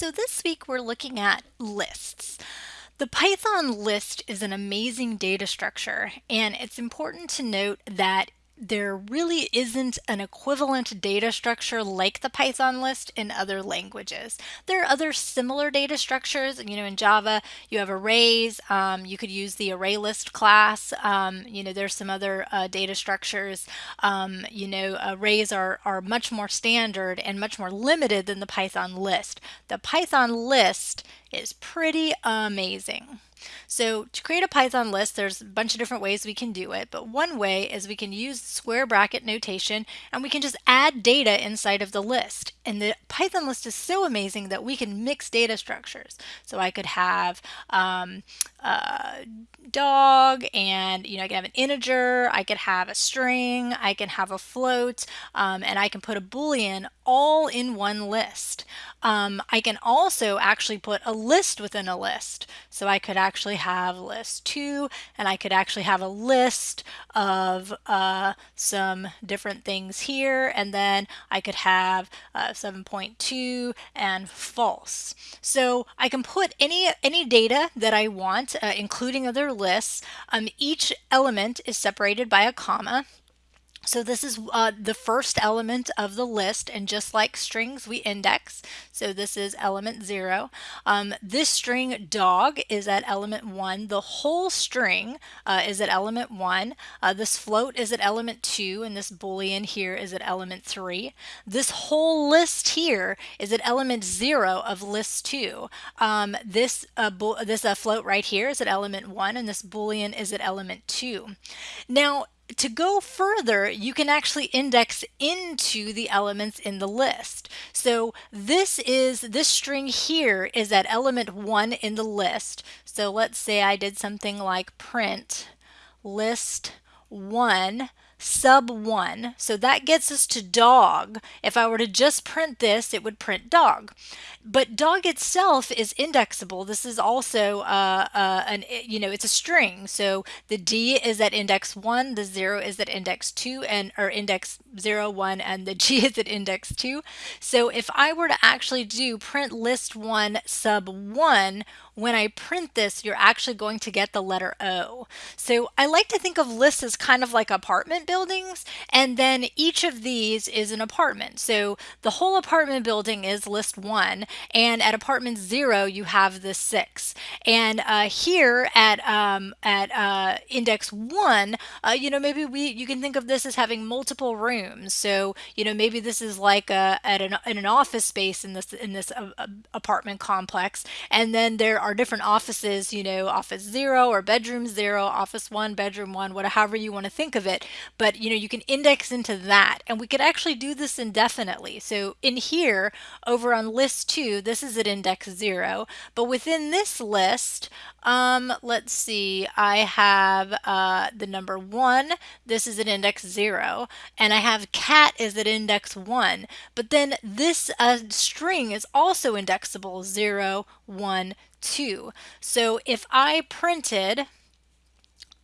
So this week we're looking at lists. The Python list is an amazing data structure and it's important to note that there really isn't an equivalent data structure like the Python list in other languages. There are other similar data structures. You know, in Java, you have arrays. Um, you could use the array list class. Um, you know, there's some other uh, data structures. Um, you know, arrays are, are much more standard and much more limited than the Python list. The Python list is pretty amazing. So to create a Python list, there's a bunch of different ways we can do it, but one way is we can use square bracket notation and we can just add data inside of the list. And the Python list is so amazing that we can mix data structures. So I could have um, a dog and you know I can have an integer, I could have a string, I can have a float, um, and I can put a boolean all in one list. Um, I can also actually put a list within a list. So I could actually have list two and I could actually have a list of uh, some different things here and then I could have uh, 7.2 and false. So I can put any any data that I want uh, including other lists. Um, each element is separated by a comma so this is uh, the first element of the list and just like strings we index. So this is element zero. Um, this string dog is at element one. The whole string uh, is at element one. Uh, this float is at element two and this boolean here is at element three. This whole list here is at element zero of list two. Um, this uh, this uh, float right here is at element one and this boolean is at element two. Now to go further, you can actually index into the elements in the list. So this is, this string here is at element one in the list. So let's say I did something like print list one sub 1. So that gets us to dog. If I were to just print this, it would print dog. But dog itself is indexable. This is also uh, uh, an, you know, it's a string. So the D is at index 1, the 0 is at index 2, and or index 0, 1, and the G is at index 2. So if I were to actually do print list 1 sub 1, when I print this, you're actually going to get the letter O. So I like to think of lists as kind of like apartment buildings, and then each of these is an apartment. So the whole apartment building is list one, and at apartment zero, you have the six. And uh, here at um, at uh, index one, uh, you know, maybe we you can think of this as having multiple rooms. So you know, maybe this is like a, at an, in an office space in this in this uh, uh, apartment complex, and then there are different offices, you know, office zero or bedroom zero, office one, bedroom one, whatever, however you want to think of it. But, you know, you can index into that and we could actually do this indefinitely. So in here over on list two, this is at index zero, but within this list, um, let's see, I have uh, the number one, this is at index zero, and I have cat is at index one, but then this uh, string is also indexable zero, one, 2. So if I printed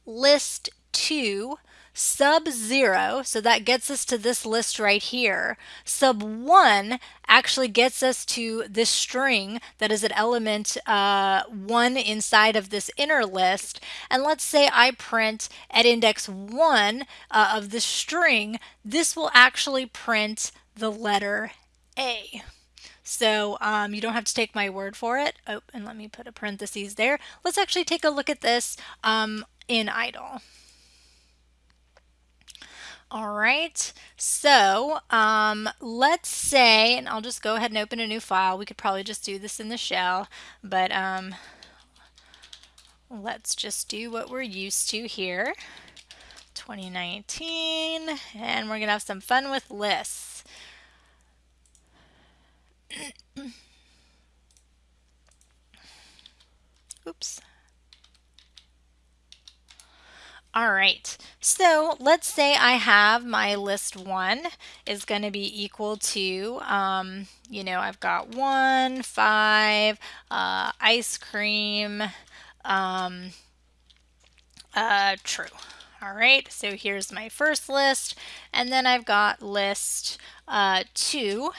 list 2 sub 0, so that gets us to this list right here. Sub 1 actually gets us to this string that is an element uh, 1 inside of this inner list. And let's say I print at index 1 uh, of the string, this will actually print the letter A. So um, you don't have to take my word for it. Oh, and let me put a parenthesis there. Let's actually take a look at this um, in IDLE. All right, so um, let's say, and I'll just go ahead and open a new file. We could probably just do this in the shell, but um, let's just do what we're used to here. 2019, and we're gonna have some fun with lists. Oops. All right, so let's say I have my list one is going to be equal to, um, you know, I've got one, five, uh, ice cream, um, uh, true. All right, so here's my first list, and then I've got list uh, two,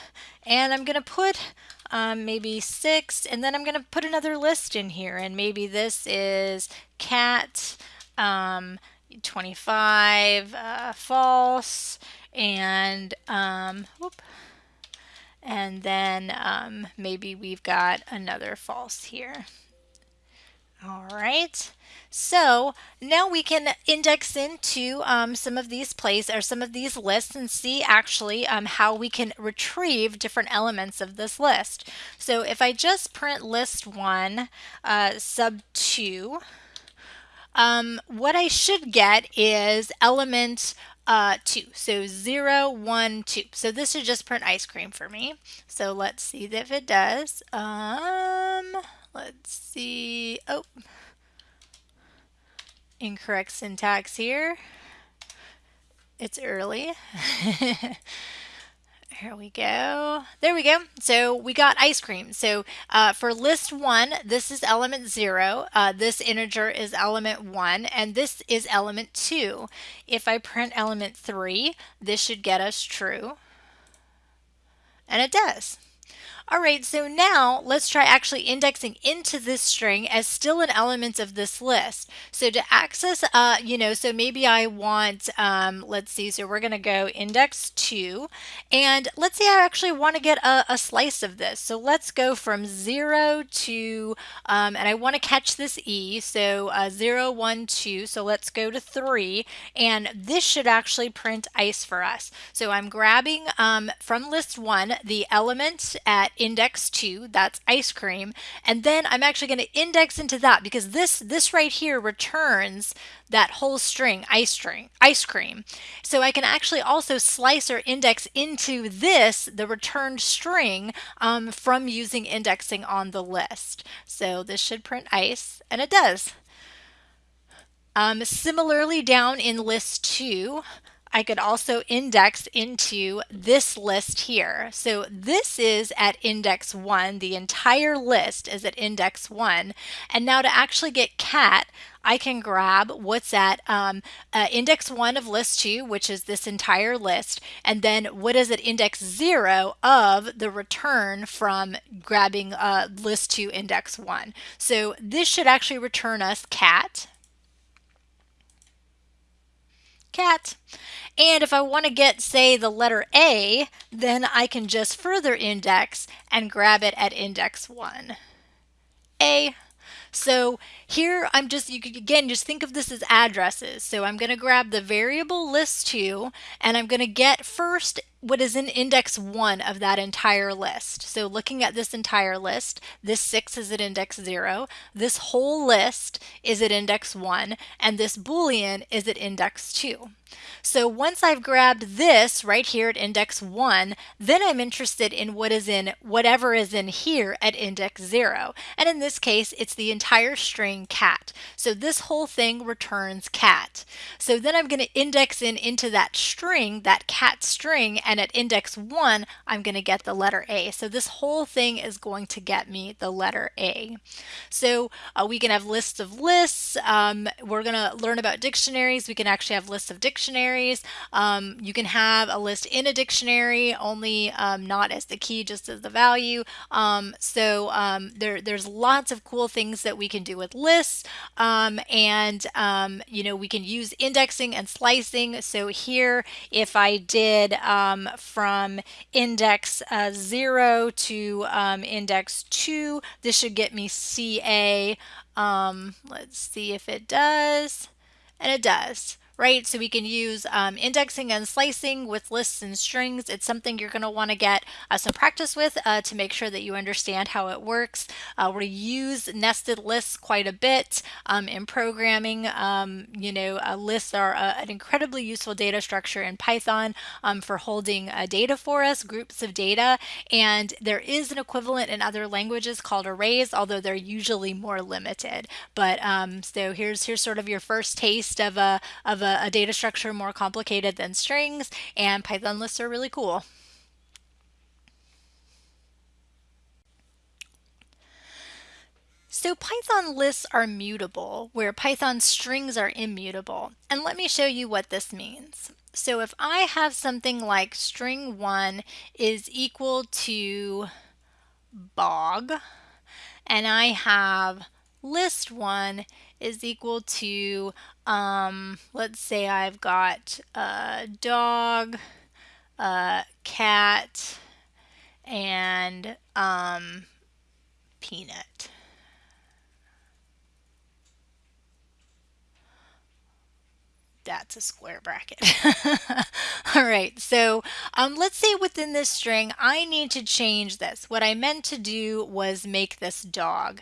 and I'm to put um, maybe six, and then I'm to put another list in here, and maybe this is cat um, 25 uh, false, and um, whoop, and then um, maybe we've got another false here. All right. So now we can index into um, some of these places or some of these lists and see actually um, how we can retrieve different elements of this list. So if I just print list one uh, sub two, um, what I should get is element uh, 2. So 0, 1, 2. So this should just print ice cream for me. So let's see if it does. Um, let's see. Oh, incorrect syntax here. It's early. Here we go. There we go. So we got ice cream. So uh, for list one, this is element zero. Uh, this integer is element one, and this is element two. If I print element three, this should get us true. And it does. All right, so now let's try actually indexing into this string as still an element of this list. So to access, uh, you know, so maybe I want, um, let's see, so we're going to go index 2, and let's say I actually want to get a, a slice of this. So let's go from 0 to, um, and I want to catch this E, so uh, 0, 1, 2, so let's go to 3, and this should actually print ice for us. So I'm grabbing um, from list 1 the element at index 2, that's ice cream, and then I'm actually going to index into that because this this right here returns that whole string, ice string, ice cream. So I can actually also slice or index into this, the returned string, um, from using indexing on the list. So this should print ice, and it does. Um, similarly, down in list 2, I could also index into this list here. So this is at index 1. The entire list is at index 1. And now to actually get cat, I can grab what's at um, uh, index 1 of list 2, which is this entire list, and then what is at index 0 of the return from grabbing uh, list 2 index 1. So this should actually return us cat cat. And if I want to get, say, the letter A, then I can just further index and grab it at index 1. A. So here I'm just, you could again just think of this as addresses. So I'm going to grab the variable list2 and I'm going to get first what is in index 1 of that entire list. So looking at this entire list, this 6 is at index 0, this whole list is at index 1, and this boolean is at index 2. So once I've grabbed this right here at index 1, then I'm interested in what is in whatever is in here at index 0. And in this case, it's the entire string cat. So this whole thing returns cat. So then I'm going to index in into that string, that cat string, and at index 1, I'm going to get the letter A. So this whole thing is going to get me the letter A. So uh, we can have lists of lists. Um, we're going to learn about dictionaries. We can actually have lists of dictionaries. Um, you can have a list in a dictionary, only um, not as the key, just as the value. Um, so um, there, there's lots of cool things that we can do with lists. Um, and, you know, we can use indexing and slicing. So here, if I did um, um, from index uh, 0 to um, index 2. This should get me CA. Um, let's see if it does. And it does right? So we can use um, indexing and slicing with lists and strings. It's something you're going to want to get uh, some practice with uh, to make sure that you understand how it works. Uh, we use nested lists quite a bit um, in programming. Um, you know, uh, lists are a, an incredibly useful data structure in Python um, for holding uh, data for us, groups of data, and there is an equivalent in other languages called arrays, although they're usually more limited. But um, so here's here's sort of your first taste of a of a a, a data structure more complicated than strings, and Python lists are really cool. So Python lists are mutable, where Python strings are immutable. And let me show you what this means. So if I have something like string 1 is equal to bog, and I have list one is equal to, um, let's say I've got a dog, a cat, and um, peanut. That's a square bracket. All right, so um, let's say within this string, I need to change this. What I meant to do was make this dog.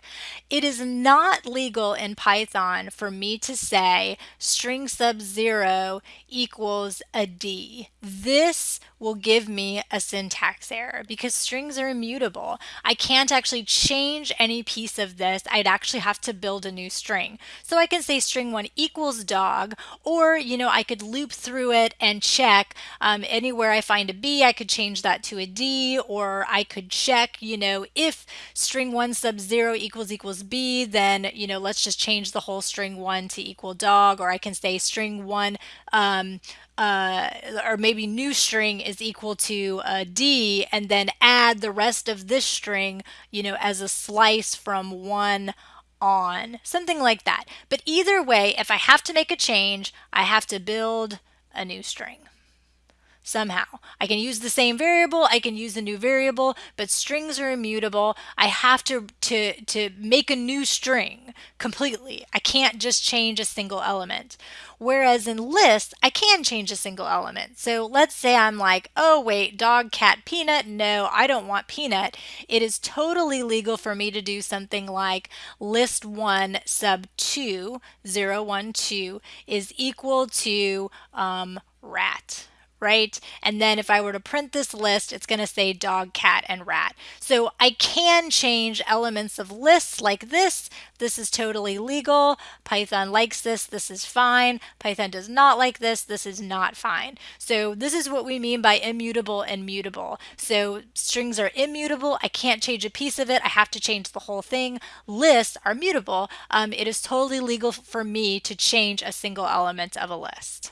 It is not legal in Python for me to say string sub zero equals a D. This will give me a syntax error because strings are immutable. I can't actually change any piece of this. I'd actually have to build a new string. So I can say string one equals dog, or, you know, I could loop through it and check um, anywhere I find a B, I could change that to a D, or I could check, you know, if string one sub zero equals equals B, then, you know, let's just change the whole string one to equal dog, or I can say string one um, uh, or maybe new string is equal to uh, D and then add the rest of this string, you know, as a slice from one on, something like that. But either way, if I have to make a change, I have to build a new string somehow. I can use the same variable, I can use a new variable, but strings are immutable. I have to, to, to make a new string completely. I can't just change a single element. Whereas in lists, I can change a single element. So let's say I'm like, oh wait, dog, cat, peanut. No, I don't want peanut. It is totally legal for me to do something like list one sub two, zero, one, two is equal to um, rat right? And then if I were to print this list, it's going to say dog, cat, and rat. So I can change elements of lists like this. This is totally legal. Python likes this. This is fine. Python does not like this. This is not fine. So this is what we mean by immutable and mutable. So strings are immutable. I can't change a piece of it. I have to change the whole thing. Lists are mutable. Um, it is totally legal for me to change a single element of a list.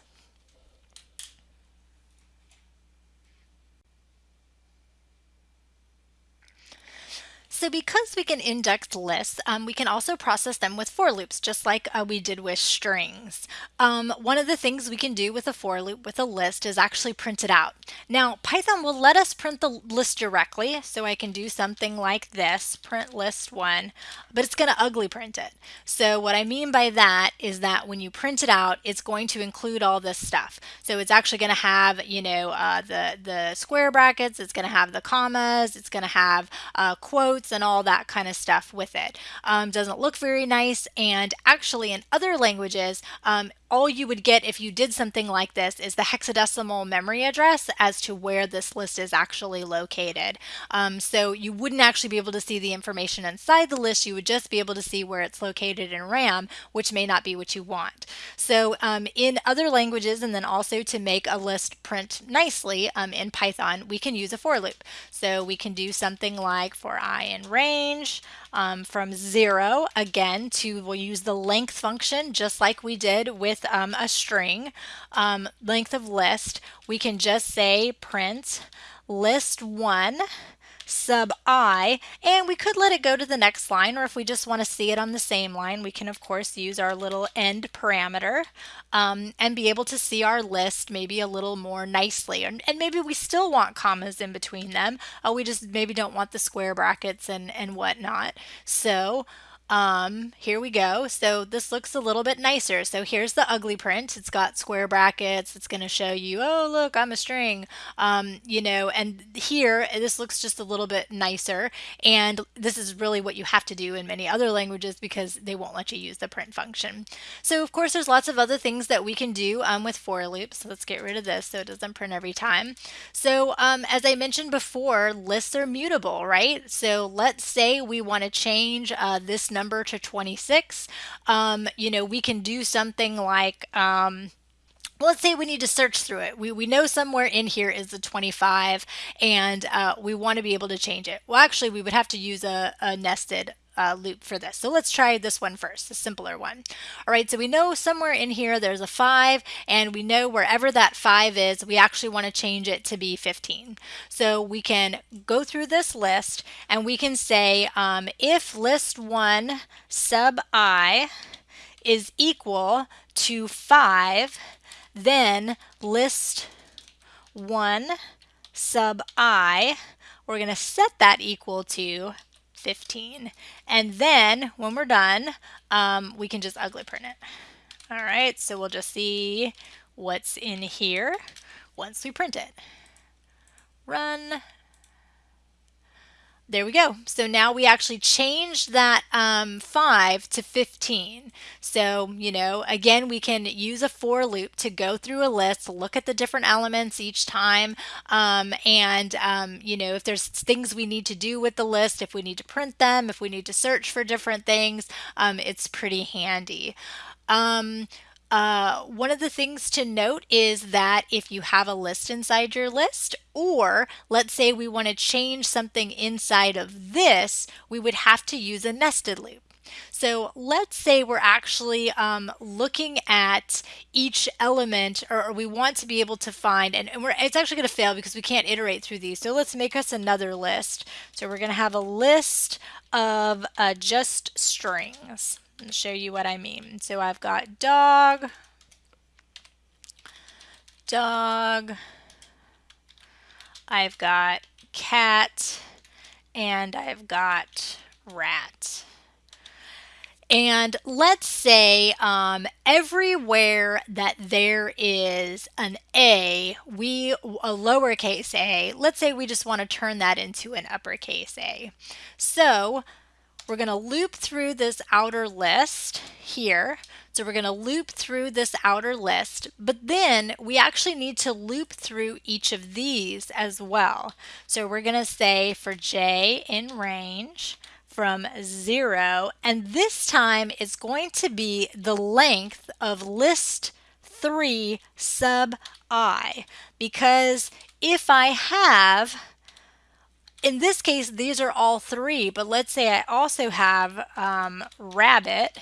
So because we can index lists, um, we can also process them with for loops, just like uh, we did with strings. Um, one of the things we can do with a for loop with a list is actually print it out. Now, Python will let us print the list directly, so I can do something like this, print list one, but it's going to ugly print it. So what I mean by that is that when you print it out, it's going to include all this stuff. So it's actually going to have, you know, uh, the, the square brackets, it's going to have the commas, it's going to have uh, quotes, and all that kind of stuff with it. Um, doesn't look very nice and actually in other languages um, all you would get if you did something like this is the hexadecimal memory address as to where this list is actually located. Um, so you wouldn't actually be able to see the information inside the list, you would just be able to see where it's located in RAM, which may not be what you want. So um, in other languages, and then also to make a list print nicely um, in Python, we can use a for loop. So we can do something like for i in range, um, from zero again to we'll use the length function just like we did with um, a string um, length of list we can just say print list one sub i and we could let it go to the next line or if we just want to see it on the same line we can of course use our little end parameter um, and be able to see our list maybe a little more nicely and, and maybe we still want commas in between them uh, we just maybe don't want the square brackets and and whatnot. So um, here we go. So this looks a little bit nicer. So here's the ugly print. It's got square brackets. It's going to show you, oh, look, I'm a string. Um, you know, and here this looks just a little bit nicer. And this is really what you have to do in many other languages because they won't let you use the print function. So of course, there's lots of other things that we can do um, with for loops. So let's get rid of this so it doesn't print every time. So um, as I mentioned before, lists are mutable, right? So let's say we want to change uh, this number to 26, um, you know, we can do something like, um, let's say we need to search through it. We, we know somewhere in here is the 25 and uh, we want to be able to change it. Well, actually, we would have to use a, a nested uh, loop for this. So let's try this one first, the simpler one. All right, so we know somewhere in here there's a 5, and we know wherever that 5 is, we actually want to change it to be 15. So we can go through this list, and we can say um, if list 1 sub i is equal to 5, then list 1 sub i, we're going to set that equal to 15. And then when we're done, um, we can just ugly print it. All right, so we'll just see what's in here once we print it. Run. There we go. So now we actually changed that um, 5 to 15. So, you know, again, we can use a for loop to go through a list, look at the different elements each time, um, and, um, you know, if there's things we need to do with the list, if we need to print them, if we need to search for different things, um, it's pretty handy. Uh, one of the things to note is that if you have a list inside your list, or let's say we want to change something inside of this, we would have to use a nested loop. So let's say we're actually um, looking at each element or, or, we want to be able to find, and, and it's actually going to fail because we can't iterate through these. So let's make us another list. So we're going to have a list of uh, just strings and show you what I mean. So I've got dog, dog, I've got cat, and I've got rat. And let's say um, everywhere that there is an A, we a lowercase a, let's say we just want to turn that into an uppercase A. So we're going to loop through this outer list here. So we're going to loop through this outer list, but then we actually need to loop through each of these as well. So we're going to say for j in range from 0, and this time it's going to be the length of list 3 sub i, because if I have in this case, these are all three, but let's say I also have um, rabbit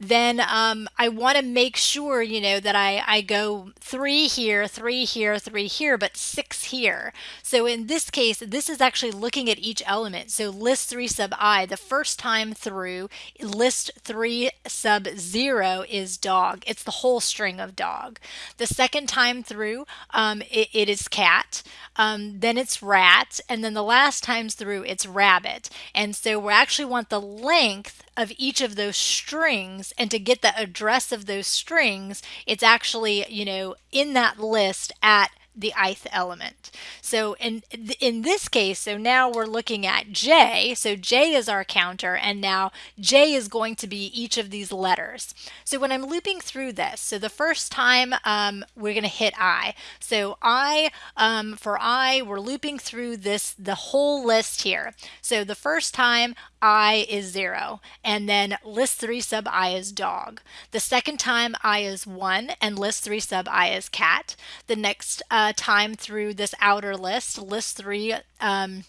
then um, I want to make sure, you know, that I, I go three here, three here, three here, but six here. So in this case, this is actually looking at each element. So list three sub i, the first time through, list three sub zero is dog. It's the whole string of dog. The second time through, um, it, it is cat. Um, then it's rat. And then the last times through, it's rabbit. And so we actually want the length of each of those strings and to get the address of those strings it's actually you know in that list at the ith element. So in in this case, so now we're looking at j. So j is our counter, and now j is going to be each of these letters. So when I'm looping through this, so the first time um, we're going to hit i. So i um, for i, we're looping through this the whole list here. So the first time I is 0, and then list 3 sub i is dog. The second time i is 1, and list 3 sub i is cat. The next uh, time through this outer list, list 3 um,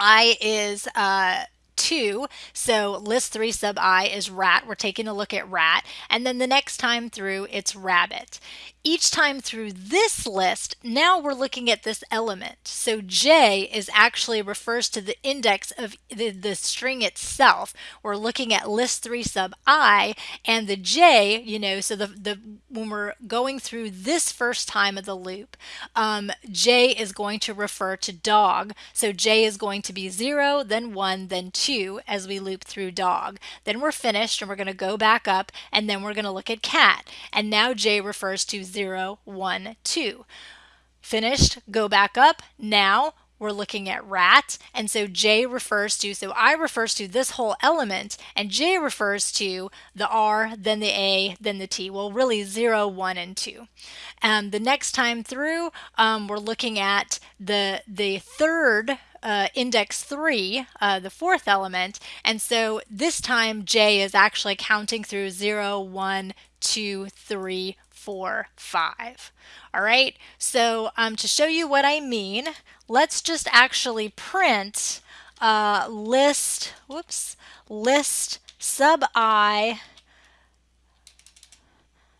i is uh, 2. So list 3 sub i is rat. We're taking a look at rat. And then the next time through, it's rabbit. Each time through this list, now we're looking at this element. So j is actually refers to the index of the, the string itself. We're looking at list 3 sub i and the j, you know, so the, the when we're going through this first time of the loop, um, j is going to refer to dog. So j is going to be 0, then 1, then 2 2 as we loop through dog. Then we're finished and we're going to go back up and then we're going to look at cat. And now J refers to 0, 1, 2. Finished, go back up. Now we're looking at rat and so j refers to so i refers to this whole element and j refers to the r then the a then the t well really 0 1 and 2 um, the next time through um, we're looking at the the third uh, index 3, uh, the fourth element, and so this time j is actually counting through 0, 1, 2, 3, 4, 5. All right, so um, to show you what I mean, let's just actually print uh, list, whoops, list sub i,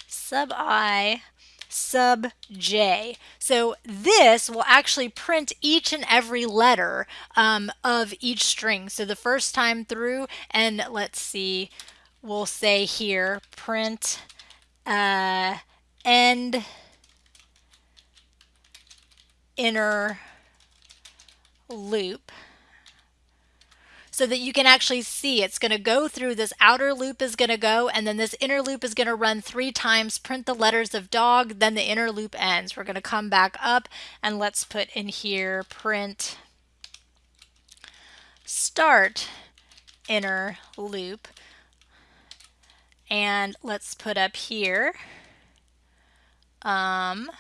sub i, sub j. So this will actually print each and every letter um, of each string. So the first time through, and let's see, we'll say here print uh, end inner loop so that you can actually see it's going to go through this outer loop is going to go and then this inner loop is going to run three times print the letters of dog then the inner loop ends. We're going to come back up and let's put in here print start inner loop and let's put up here um,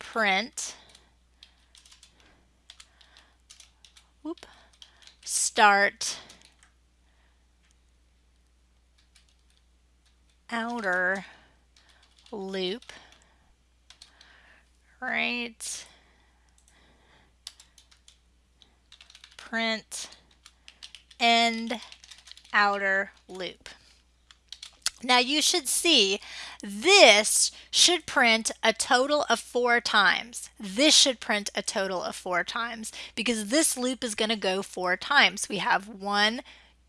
print. Whoop start. Outer loop, right? Print. End outer loop. Now you should see this should print a total of four times. This should print a total of four times because this loop is going to go four times. We have one,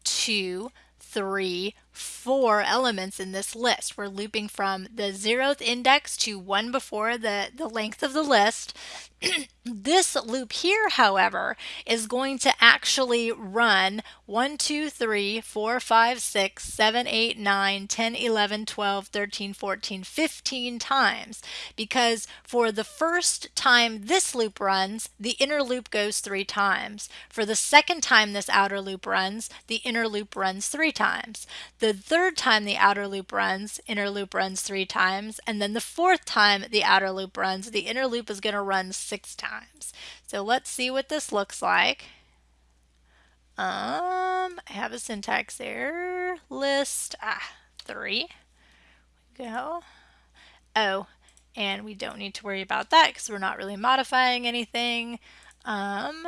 two, three, four elements in this list. We're looping from the zeroth index to one before the, the length of the list. this loop here, however, is going to actually run 1, 2, 3, 4, 5, 6, 7, 8, 9, 10, 11, 12, 13, 14, 15 times because for the first time this loop runs, the inner loop goes three times. For the second time this outer loop runs, the inner loop runs three times. The third time the outer loop runs, inner loop runs three times. And then the fourth time the outer loop runs, the inner loop is going to run six times. So let's see what this looks like. Um, I have a syntax error. List, ah, three. Go. Oh, and we don't need to worry about that because we're not really modifying anything. Um,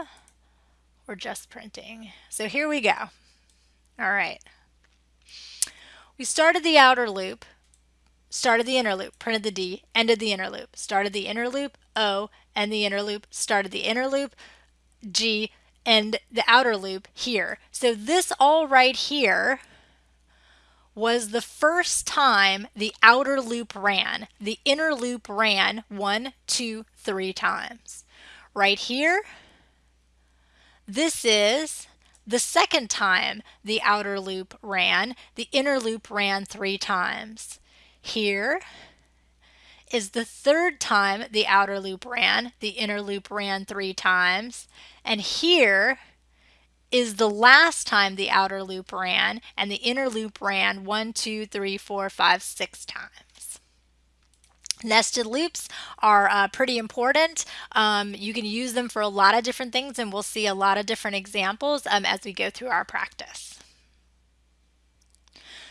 we're just printing. So here we go. All right. We started the outer loop, started the inner loop, printed the D, ended the inner loop, started the inner loop, O, and the inner loop, started the inner loop, G, and the outer loop here. So this all right here was the first time the outer loop ran. The inner loop ran one, two, three times. Right here, this is the second time the outer loop ran, the inner loop ran three times. Here is the third time the outer loop ran, the inner loop ran three times. And here is the last time the outer loop ran, and the inner loop ran one, two, three, four, five, six times. Nested loops are uh, pretty important. Um, you can use them for a lot of different things and we'll see a lot of different examples um, as we go through our practice.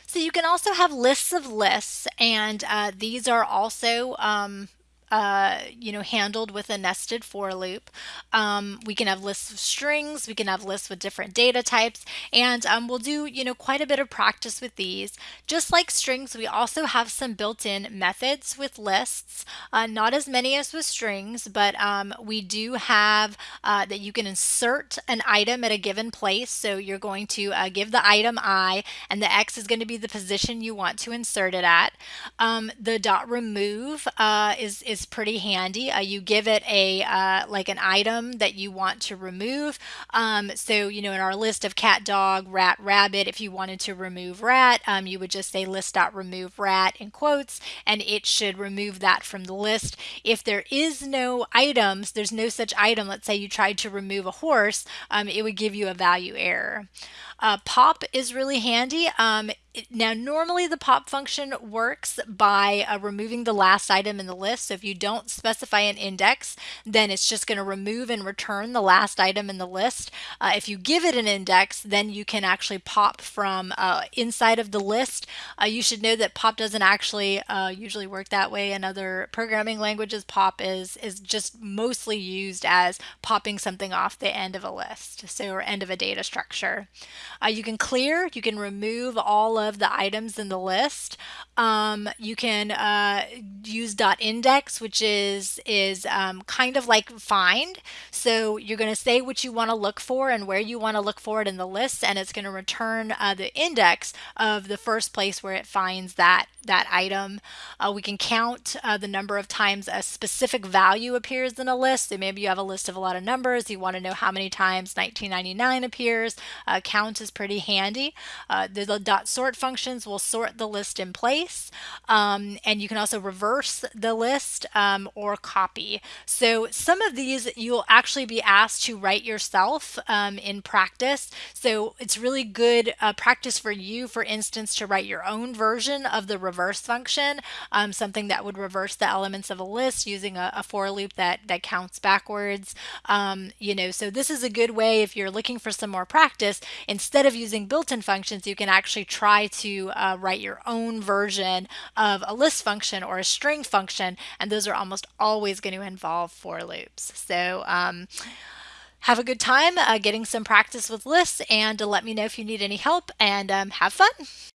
So you can also have lists of lists and uh, these are also um, uh, you know, handled with a nested for loop. Um, we can have lists of strings, we can have lists with different data types, and um, we'll do, you know, quite a bit of practice with these. Just like strings, we also have some built-in methods with lists, uh, not as many as with strings, but um, we do have uh, that you can insert an item at a given place. So you're going to uh, give the item i, and the x is going to be the position you want to insert it at. Um, the dot remove uh, is, is is pretty handy. Uh, you give it a uh, like an item that you want to remove. Um, so you know in our list of cat, dog, rat, rabbit, if you wanted to remove rat, um, you would just say list.remove rat in quotes, and it should remove that from the list. If there is no items, there's no such item. Let's say you tried to remove a horse, um, it would give you a value error. Uh, pop is really handy. Now, normally the pop function works by uh, removing the last item in the list. So if you don't specify an index, then it's just going to remove and return the last item in the list. Uh, if you give it an index, then you can actually pop from uh, inside of the list. Uh, you should know that pop doesn't actually uh, usually work that way in other programming languages. Pop is, is just mostly used as popping something off the end of a list, so or end of a data structure. Uh, you can clear, you can remove all of the items in the list. Um, you can uh, use dot .index, which is is um, kind of like find. So you're going to say what you want to look for and where you want to look for it in the list, and it's going to return uh, the index of the first place where it finds that that item. Uh, we can count uh, the number of times a specific value appears in a list. So maybe you have a list of a lot of numbers. You want to know how many times 1999 appears. Uh, count is pretty handy. Uh, the dot sort functions will sort the list in place. Um, and you can also reverse the list um, or copy. So some of these you'll actually be asked to write yourself um, in practice. So it's really good uh, practice for you, for instance, to write your own version of the reverse function, um, something that would reverse the elements of a list using a, a for loop that, that counts backwards. Um, you know, so this is a good way if you're looking for some more practice, instead of using built-in functions, you can actually try to uh, write your own version of a list function or a string function, and those are almost always going to involve for loops. So um, have a good time uh, getting some practice with lists and let me know if you need any help and um, have fun.